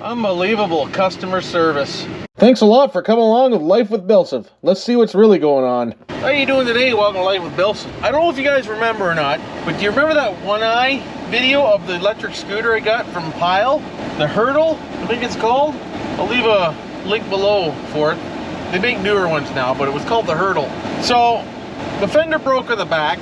Unbelievable customer service. Thanks a lot for coming along with Life with Bilson. Let's see what's really going on. How are you doing today? Welcome to Life with Bilson. I don't know if you guys remember or not, but do you remember that one eye video of the electric scooter I got from Pile? The Hurdle, I think it's called. I'll leave a link below for it. They make newer ones now, but it was called the Hurdle. So the fender broke on the back.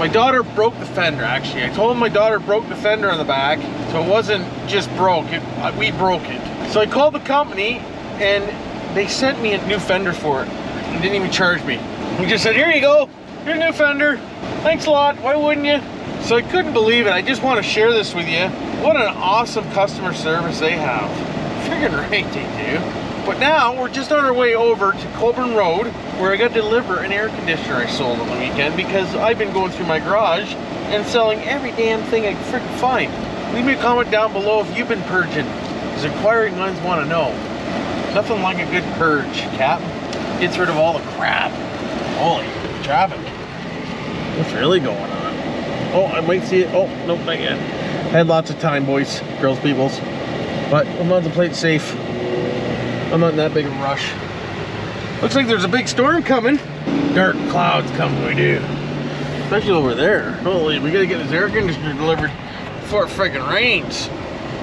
My daughter broke the fender actually. I told my daughter broke the fender on the back, so it wasn't just broke, it, uh, we broke it. So I called the company and they sent me a new fender for it. They didn't even charge me. He just said, here you go, your new fender. Thanks a lot, why wouldn't you? So I couldn't believe it. I just want to share this with you. What an awesome customer service they have. Freaking right they do. But now we're just on our way over to Colborne Road where I got to deliver an air conditioner I sold on the weekend because I've been going through my garage and selling every damn thing I freaking find. Leave me a comment down below if you've been purging because inquiring minds want to know. Nothing like a good purge, Cap. Gets rid of all the crap. Holy traffic. What's really going on? Oh, I might see it. Oh, nope, not yet. Had lots of time, boys, girls, peoples. But I'm on the plate safe. I'm not in that big of a rush. Looks like there's a big storm coming. Dark clouds coming, we do. Especially over there. Holy, we gotta get this air conditioner delivered before it freaking rains.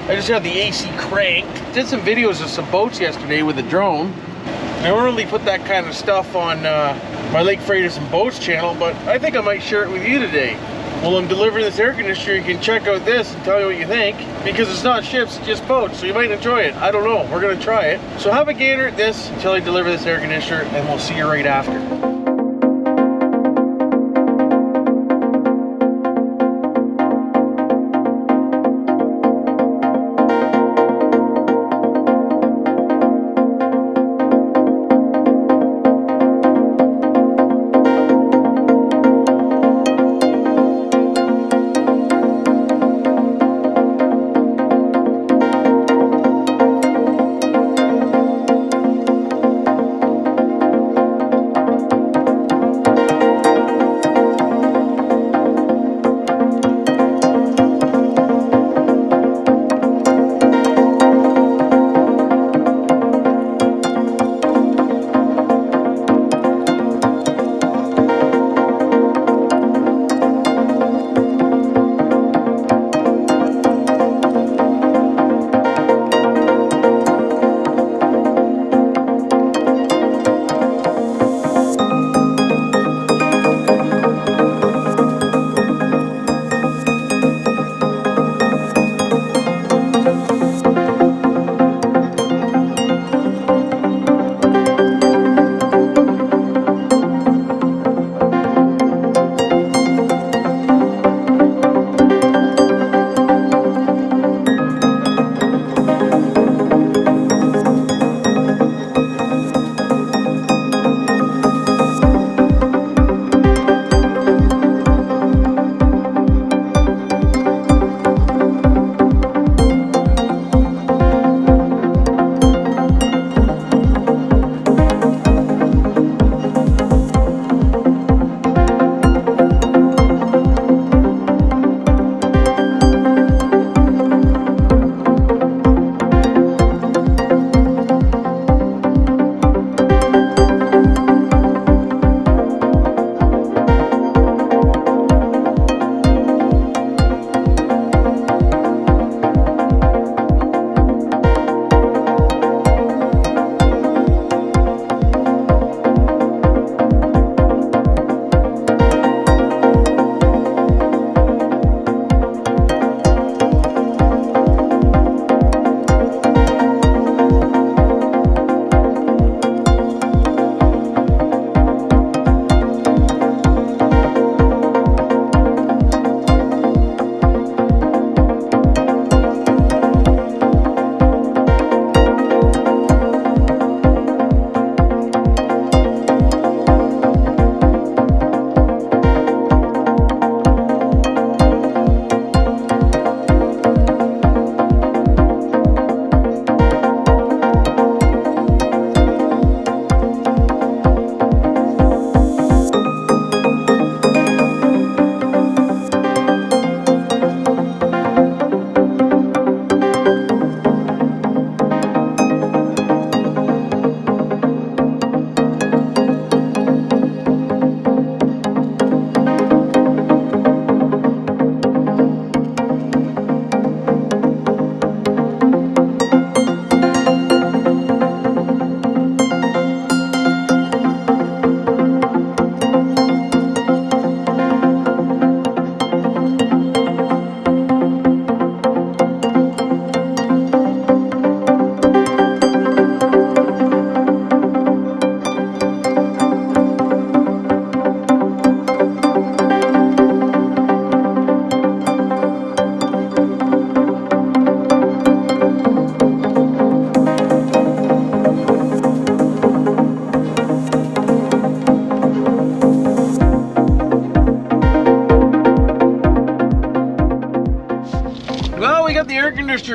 I just had the AC cranked. Did some videos of some boats yesterday with a drone. I don't really put that kind of stuff on uh, my Lake Freighters and Boats channel, but I think I might share it with you today. While I'm delivering this air conditioner, you can check out this and tell me what you think. Because it's not ships, it's just boats, so you might enjoy it. I don't know, we're gonna try it. So have a gander at this until I deliver this air conditioner, and we'll see you right after.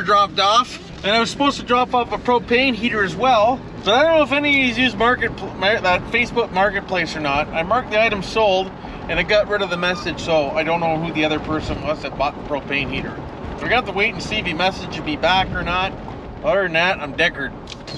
Dropped off. And I was supposed to drop off a propane heater as well. But I don't know if any of you use market that Facebook Marketplace or not. I marked the item sold and it got rid of the message, so I don't know who the other person was that bought the propane heater. So I got to wait and see if he messaged me back or not. Other than that, I'm deckered.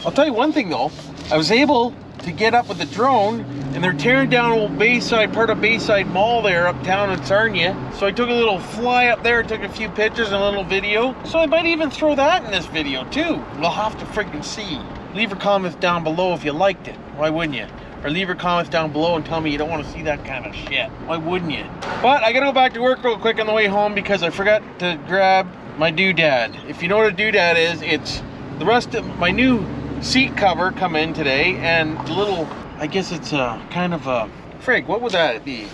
I'll tell you one thing though, I was able to get up with the drone and they're tearing down old Bayside, part of Bayside Mall there uptown in Sarnia. So I took a little fly up there, took a few pictures and a little video. So I might even throw that in this video too. We'll have to freaking see. Leave your comments down below if you liked it. Why wouldn't you? Or leave your comments down below and tell me you don't want to see that kind of shit. Why wouldn't you? But I gotta go back to work real quick on the way home because I forgot to grab my doodad. If you know what a doodad is, it's the rest of my new seat cover come in today and little I guess it's a kind of a frig. What would that be?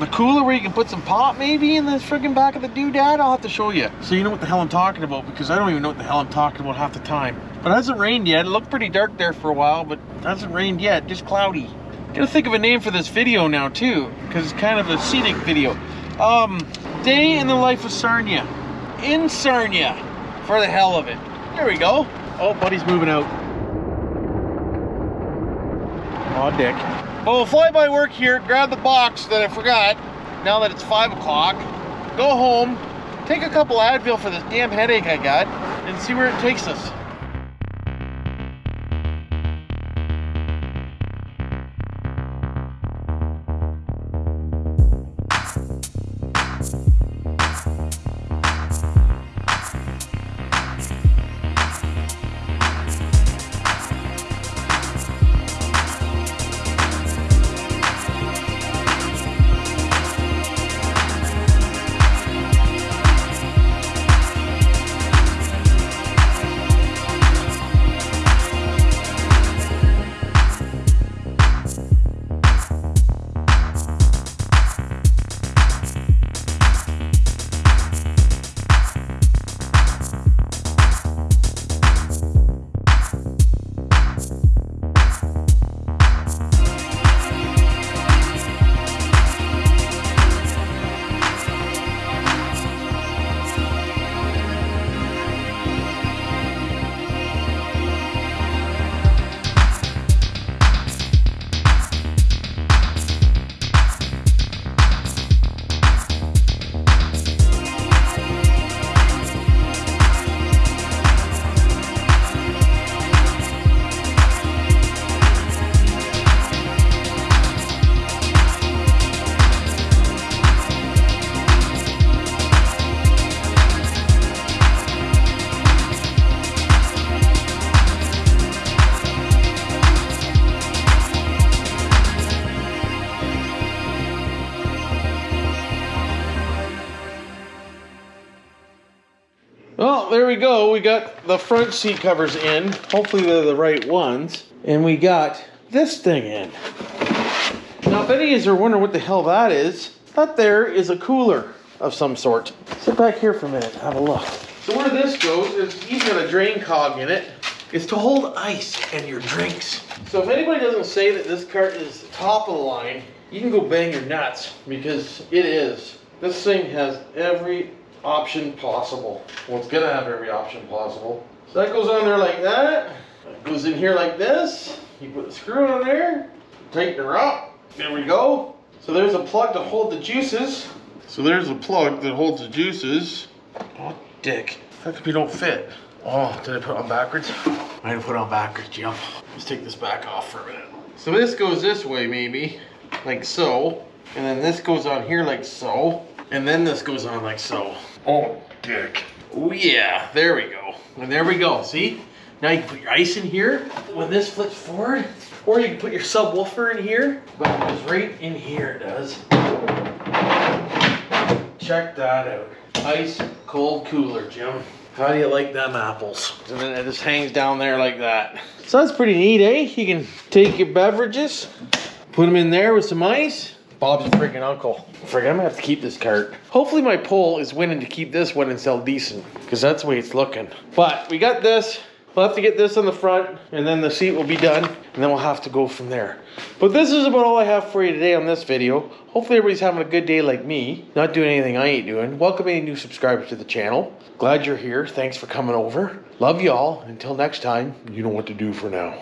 The cooler where you can put some pop maybe in the friggin back of the doodad? I'll have to show you. So you know what the hell I'm talking about because I don't even know what the hell I'm talking about half the time. But it hasn't rained yet. It looked pretty dark there for a while but it hasn't rained yet. Just cloudy. Gotta think of a name for this video now too because it's kind of a scenic video. Um day in the life of Sarnia. In Sarnia. For the hell of it. There we go. Oh buddy's moving out Aw, dick. Well, we'll fly by work here, grab the box that I forgot, now that it's 5 o'clock, go home, take a couple Advil for this damn headache I got, and see where it takes us. There we go. We got the front seat covers in. Hopefully they're the right ones. And we got this thing in. Now, if any of you are wondering what the hell that is, that there is a cooler of some sort. Sit back here for a minute, have a look. So where this goes is he's got a drain cog in it. It's to hold ice and your drinks. So if anybody doesn't say that this cart is top of the line, you can go bang your nuts because it is. This thing has every option possible. Well, it's gonna have every option possible. So that goes on there like that. It goes in here like this. You put the screw on there, tighten her up. There we go. So there's a plug to hold the juices. So there's a plug that holds the juices. Oh, dick. How come you don't fit? Oh, did I put on backwards? I didn't put on backwards, Jim. Let's take this back off for a minute. So this goes this way, maybe, like so. And then this goes on here like so. And then this goes on like so. Oh, dick. Oh yeah, there we go. And there we go, see? Now you can put your ice in here when this flips forward. Or you can put your subwoofer in here. But it goes right in here, it does. Check that out. Ice cold cooler, Jim. How do you like them apples? And then it just hangs down there like that. So that's pretty neat, eh? You can take your beverages, put them in there with some ice, Bob's a freaking uncle. Frick, I'm gonna have to keep this cart. Hopefully my pull is winning to keep this one and sell decent, because that's the way it's looking. But we got this. We'll have to get this on the front, and then the seat will be done, and then we'll have to go from there. But this is about all I have for you today on this video. Hopefully everybody's having a good day like me, not doing anything I ain't doing. Welcome any new subscribers to the channel. Glad you're here. Thanks for coming over. Love y'all. Until next time, you know what to do for now.